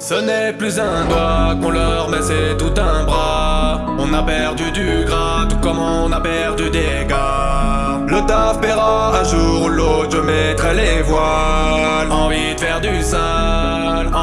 Ce n'est plus un doigt qu'on leur met, c'est tout un bras. On a perdu du gras, tout comme on a perdu des gars. Le taf paiera un jour ou l'autre, je mettrai les voiles. Envie de faire du sale,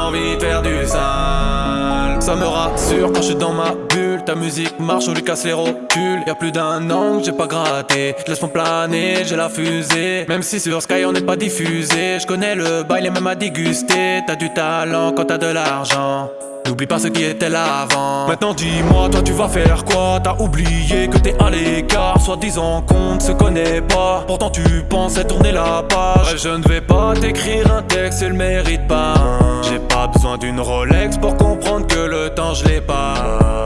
envie de faire du sale. Ça me rassure quand je suis dans ma bulle. Ta musique marche, on lui casse les rotules. Y'a plus d'un an que j'ai pas gratté. Laisse-moi planer, j'ai la fusée. Même si sur Sky on n'est pas diffusé. Je connais le bail et même à déguster. T'as du talent quand t'as de l'argent. N'oublie pas ce qui était là avant. Maintenant dis-moi, toi tu vas faire quoi? T'as oublié que t'es à l'écart. Soit disant qu'on ne se connaît pas. Pourtant tu pensais tourner la page. Je ne vais pas t'écrire un texte, il le mérite pas. J'ai pas besoin d'une Rolex pour comprendre que le temps je l'ai pas.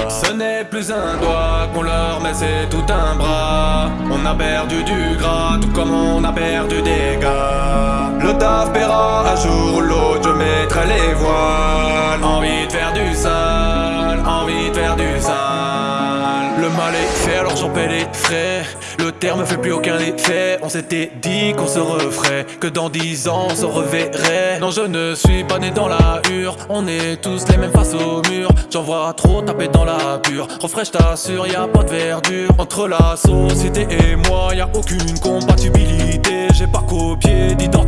Ce n'est plus un doigt qu'on leur met, c'est tout un bras. On a perdu du gras, tout comme on a perdu des gars. Le taf paiera un jour ou l'autre, alors j'en paie les frais. Le terme fait plus aucun effet. On s'était dit qu'on se referait. Que dans dix ans on se reverrait. Non je ne suis pas né dans la hure. On est tous les mêmes face au mur. J'en vois trop taper dans la pure. Refrais je t'assure y a pas de verdure. Entre la société et moi y a aucune compatibilité. J'ai pas copié d'identité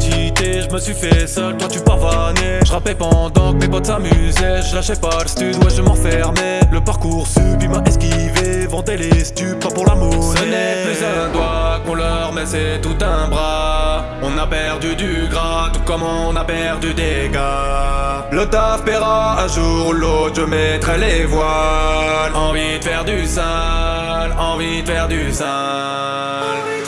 Je me suis fait seul, toi tu pavanais Je rappais pendant que mes potes s'amusaient Je lâchais pas le stud, ouais je m'enfermais. Le parcours sub il m'a esquivé Vendait les stupes, pour la monnaie Ce n'est plus un doigt qu'on leur met, c'est tout un bras. On a perdu du gras, tout comme on a perdu des gars. Le taf paiera un jour ou l'autre, je mettrai les voiles. Envie de faire du sale, envie de faire du sale